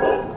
Oh.